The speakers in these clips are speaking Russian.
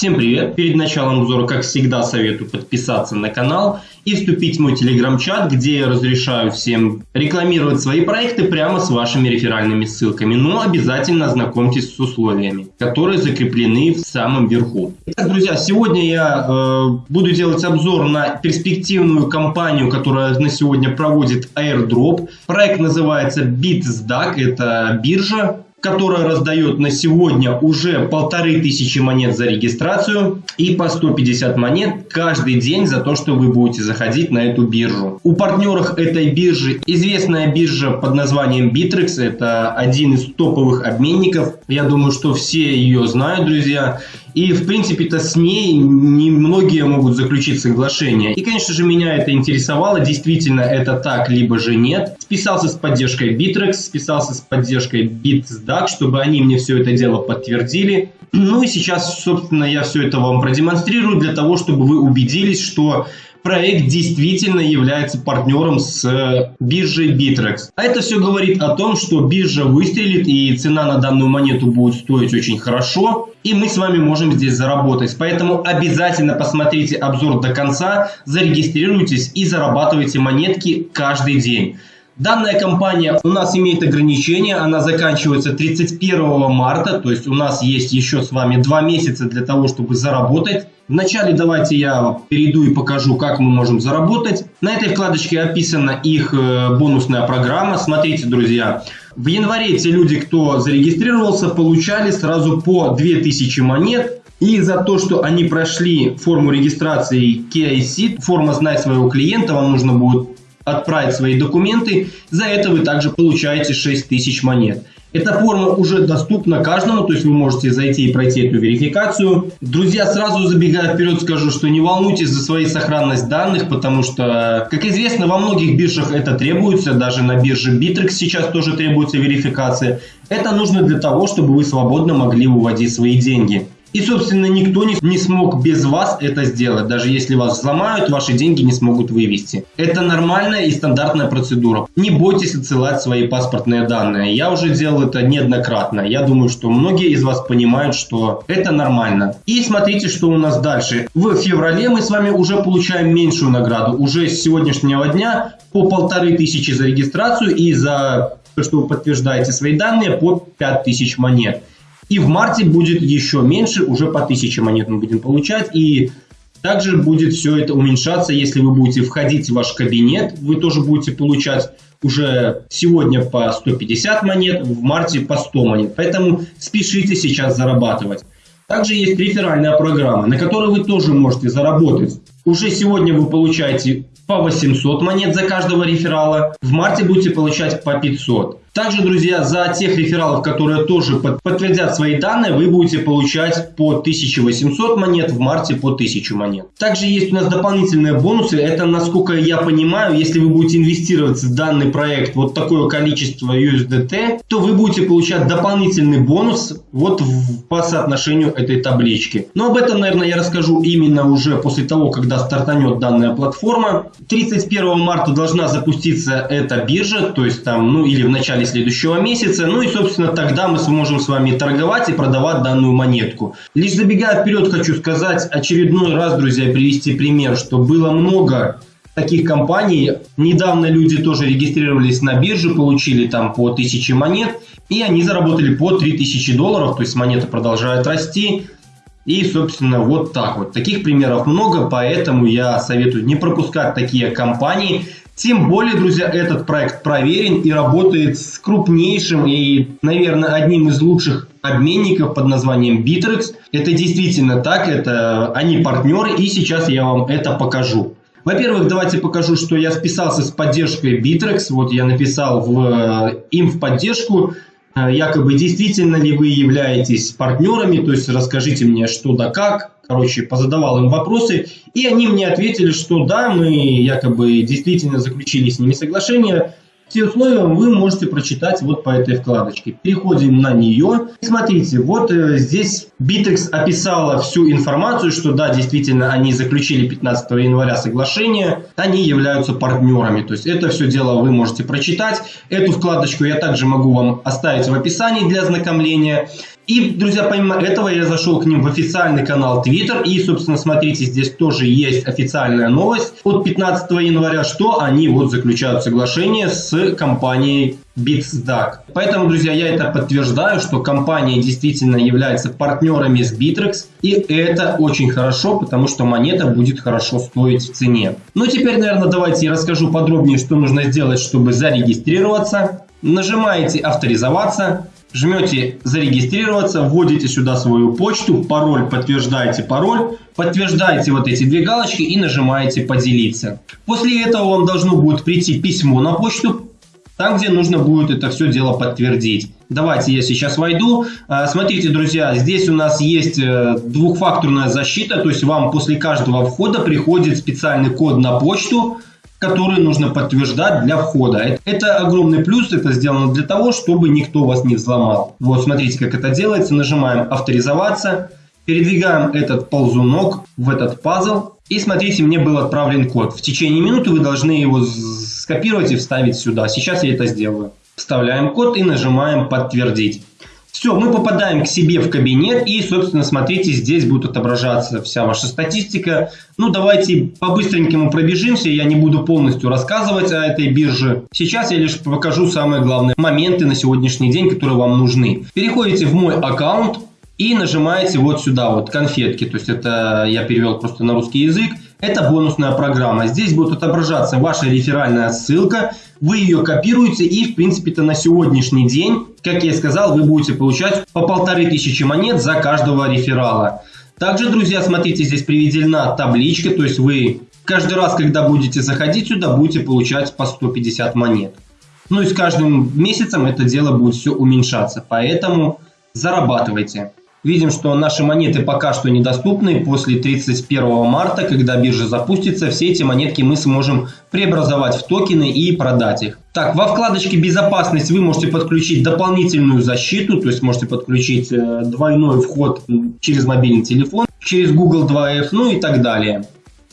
Всем привет! Перед началом обзора, как всегда, советую подписаться на канал и вступить в мой телеграм-чат, где я разрешаю всем рекламировать свои проекты прямо с вашими реферальными ссылками. Но обязательно ознакомьтесь с условиями, которые закреплены в самом верху. Итак, друзья, сегодня я э, буду делать обзор на перспективную компанию, которая на сегодня проводит airdrop. Проект называется BitSDAC, это биржа, которая раздает на сегодня уже полторы тысячи монет за регистрацию и по 150 монет каждый день за то, что вы будете заходить на эту биржу. У партнеров этой биржи известная биржа под названием Bittrex. Это один из топовых обменников. Я думаю, что все ее знают, друзья. И, в принципе-то, с ней немногие могут заключить соглашение. И, конечно же, меня это интересовало, действительно это так, либо же нет. Списался с поддержкой Bittrex, списался с поддержкой BitSDAC, чтобы они мне все это дело подтвердили. Ну и сейчас, собственно, я все это вам продемонстрирую для того, чтобы вы убедились, что проект действительно является партнером с э, биржей Bittrex. А это все говорит о том, что биржа выстрелит и цена на данную монету будет стоить очень хорошо. И мы с вами можем здесь заработать. Поэтому обязательно посмотрите обзор до конца, зарегистрируйтесь и зарабатывайте монетки каждый день. Данная компания у нас имеет ограничение, она заканчивается 31 марта, то есть у нас есть еще с вами два месяца для того, чтобы заработать. Вначале давайте я перейду и покажу, как мы можем заработать. На этой вкладочке описана их э, бонусная программа. Смотрите, друзья, в январе те люди, кто зарегистрировался, получали сразу по 2000 монет. И за то, что они прошли форму регистрации KIC, форма «Знай своего клиента», вам нужно будет отправить свои документы. За это вы также получаете 6000 монет. Эта форма уже доступна каждому, то есть вы можете зайти и пройти эту верификацию. Друзья, сразу забегая вперед, скажу, что не волнуйтесь за свою сохранность данных, потому что, как известно, во многих биржах это требуется, даже на бирже Bittrex сейчас тоже требуется верификация. Это нужно для того, чтобы вы свободно могли выводить свои деньги. И, собственно, никто не, не смог без вас это сделать. Даже если вас взломают, ваши деньги не смогут вывести. Это нормальная и стандартная процедура. Не бойтесь отсылать свои паспортные данные. Я уже делал это неоднократно. Я думаю, что многие из вас понимают, что это нормально. И смотрите, что у нас дальше. В феврале мы с вами уже получаем меньшую награду. Уже с сегодняшнего дня по полторы тысячи за регистрацию и за то, что вы подтверждаете свои данные, по 5000 монет. И в марте будет еще меньше, уже по 1000 монет мы будем получать. И также будет все это уменьшаться, если вы будете входить в ваш кабинет, вы тоже будете получать уже сегодня по 150 монет, в марте по 100 монет. Поэтому спешите сейчас зарабатывать. Также есть реферальная программа, на которой вы тоже можете заработать. Уже сегодня вы получаете по 800 монет за каждого реферала, в марте будете получать по 500. Также, друзья, за тех рефералов, которые тоже подтвердят свои данные, вы будете получать по 1800 монет, в марте по 1000 монет. Также есть у нас дополнительные бонусы. Это, насколько я понимаю, если вы будете инвестировать в данный проект вот такое количество USDT, то вы будете получать дополнительный бонус вот в, по соотношению этой таблички. Но об этом, наверное, я расскажу именно уже после того, когда стартанет данная платформа. 31 марта должна запуститься эта биржа, то есть там, ну или в начале начале следующего месяца. Ну и, собственно, тогда мы сможем с вами торговать и продавать данную монетку. Лишь забегая вперед, хочу сказать очередной раз, друзья, привести пример, что было много таких компаний. Недавно люди тоже регистрировались на бирже, получили там по 1000 монет, и они заработали по 3000 долларов, то есть монета продолжает расти. И, собственно, вот так вот. Таких примеров много, поэтому я советую не пропускать такие компании. Тем более, друзья, этот проект проверен и работает с крупнейшим и, наверное, одним из лучших обменников под названием Bittrex. Это действительно так, это они партнеры, и сейчас я вам это покажу. Во-первых, давайте покажу, что я списался с поддержкой Bittrex. Вот я написал в, э, им в поддержку, э, якобы действительно ли вы являетесь партнерами, то есть расскажите мне что да как, короче, позадавал им вопросы, и они мне ответили, что да, мы якобы действительно заключили с ними соглашение, все условия вы можете прочитать вот по этой вкладочке. Переходим на нее. Смотрите, вот э, здесь Bittrex описала всю информацию, что да, действительно, они заключили 15 января соглашение, они являются партнерами. То есть это все дело вы можете прочитать. Эту вкладочку я также могу вам оставить в описании для ознакомления. И, друзья, помимо этого я зашел к ним в официальный канал Twitter. И, собственно, смотрите, здесь тоже есть официальная новость от 15 января, что они вот заключают соглашение с компанией BitsDAC. Поэтому, друзья, я это подтверждаю, что компания действительно является партнерами с Bittrex. И это очень хорошо, потому что монета будет хорошо стоить в цене. Ну, теперь, наверное, давайте я расскажу подробнее, что нужно сделать, чтобы зарегистрироваться. Нажимаете «Авторизоваться». Жмете «Зарегистрироваться», вводите сюда свою почту, пароль, подтверждаете пароль, подтверждаете вот эти две галочки и нажимаете «Поделиться». После этого вам должно будет прийти письмо на почту, там, где нужно будет это все дело подтвердить. Давайте я сейчас войду. А, смотрите, друзья, здесь у нас есть э, двухфакторная защита, то есть вам после каждого входа приходит специальный код на почту, которые нужно подтверждать для входа. Это огромный плюс, это сделано для того, чтобы никто вас не взломал. Вот, смотрите, как это делается. Нажимаем «Авторизоваться», передвигаем этот ползунок в этот пазл. И смотрите, мне был отправлен код. В течение минуты вы должны его скопировать и вставить сюда. Сейчас я это сделаю. Вставляем код и нажимаем «Подтвердить». Все, мы попадаем к себе в кабинет и, собственно, смотрите, здесь будет отображаться вся ваша статистика. Ну, давайте по-быстренькому пробежимся, я не буду полностью рассказывать о этой бирже. Сейчас я лишь покажу самые главные моменты на сегодняшний день, которые вам нужны. Переходите в мой аккаунт и нажимаете вот сюда вот конфетки, то есть это я перевел просто на русский язык. Это бонусная программа. Здесь будет отображаться ваша реферальная ссылка. Вы ее копируете и, в принципе-то, на сегодняшний день, как я и сказал, вы будете получать по полторы тысячи монет за каждого реферала. Также, друзья, смотрите, здесь приведена табличка, то есть вы каждый раз, когда будете заходить сюда, будете получать по 150 монет. Ну и с каждым месяцем это дело будет все уменьшаться, поэтому зарабатывайте. Видим, что наши монеты пока что недоступны. После 31 марта, когда биржа запустится, все эти монетки мы сможем преобразовать в токены и продать их. Так, во вкладочке «Безопасность» вы можете подключить дополнительную защиту, то есть можете подключить э, двойной вход через мобильный телефон, через Google 2F, ну и так далее.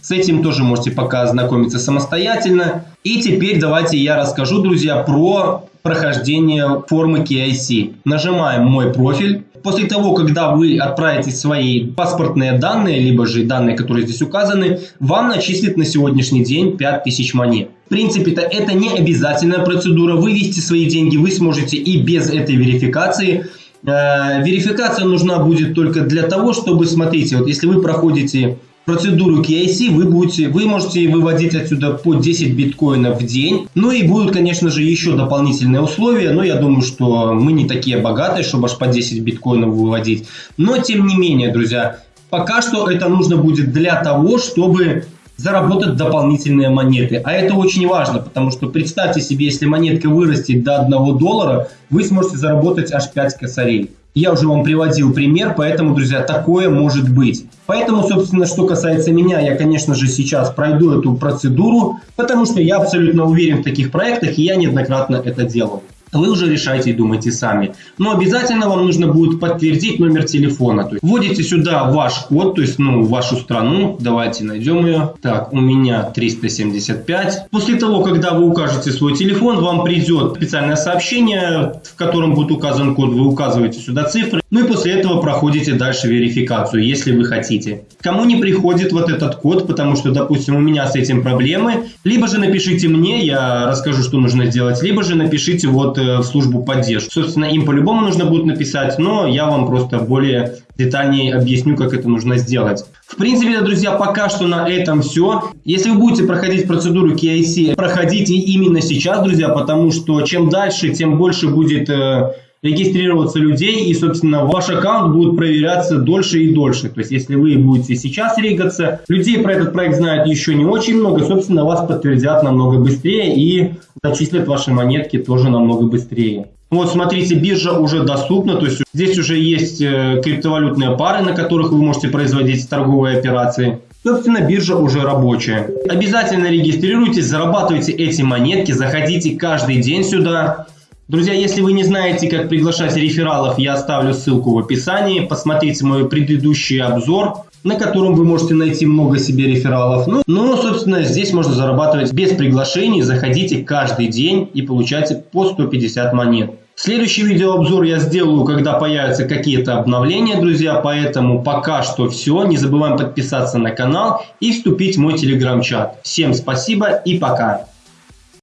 С этим тоже можете пока ознакомиться самостоятельно. И теперь давайте я расскажу, друзья, про прохождение формы KIC. Нажимаем «Мой профиль». После того, когда вы отправите свои паспортные данные, либо же данные, которые здесь указаны, вам начислят на сегодняшний день 5000 монет. В принципе-то это не обязательная процедура. Вывести свои деньги вы сможете и без этой верификации. Э, верификация нужна будет только для того, чтобы, смотрите, вот если вы проходите процедуру KIC вы, будете, вы можете выводить отсюда по 10 биткоинов в день. Ну и будут, конечно же, еще дополнительные условия, но я думаю, что мы не такие богатые, чтобы аж по 10 биткоинов выводить. Но, тем не менее, друзья, пока что это нужно будет для того, чтобы заработать дополнительные монеты. А это очень важно, потому что представьте себе, если монетка вырастет до 1 доллара, вы сможете заработать аж 5 косарей. Я уже вам приводил пример, поэтому, друзья, такое может быть. Поэтому, собственно, что касается меня, я, конечно же, сейчас пройду эту процедуру, потому что я абсолютно уверен в таких проектах, и я неоднократно это делал вы уже решайте и думайте сами. Но обязательно вам нужно будет подтвердить номер телефона. То есть вводите сюда ваш код, то есть ну, вашу страну. Давайте найдем ее. Так, у меня 375. После того, когда вы укажете свой телефон, вам придет специальное сообщение, в котором будет указан код. Вы указываете сюда цифры. Ну и после этого проходите дальше верификацию, если вы хотите. Кому не приходит вот этот код, потому что, допустим, у меня с этим проблемы, либо же напишите мне, я расскажу, что нужно сделать, либо же напишите вот Э, в службу поддержки. Собственно, им по-любому нужно будет написать, но я вам просто более детальнее объясню, как это нужно сделать. В принципе, друзья, пока что на этом все. Если вы будете проходить процедуру KIC, проходите именно сейчас, друзья, потому что чем дальше, тем больше будет э, регистрироваться людей, и, собственно, ваш аккаунт будет проверяться дольше и дольше. То есть, если вы будете сейчас регаться, людей про этот проект знают еще не очень много, собственно, вас подтвердят намного быстрее и зачислят ваши монетки тоже намного быстрее. Вот, смотрите, биржа уже доступна, то есть здесь уже есть э, криптовалютные пары, на которых вы можете производить торговые операции. Собственно, биржа уже рабочая. Обязательно регистрируйтесь, зарабатывайте эти монетки, заходите каждый день сюда. Друзья, если вы не знаете, как приглашать рефералов, я оставлю ссылку в описании. Посмотрите мой предыдущий обзор, на котором вы можете найти много себе рефералов. Ну, ну, собственно, здесь можно зарабатывать без приглашений. Заходите каждый день и получайте по 150 монет. Следующий видеообзор я сделаю, когда появятся какие-то обновления, друзья. Поэтому пока что все. Не забываем подписаться на канал и вступить в мой телеграм-чат. Всем спасибо и пока.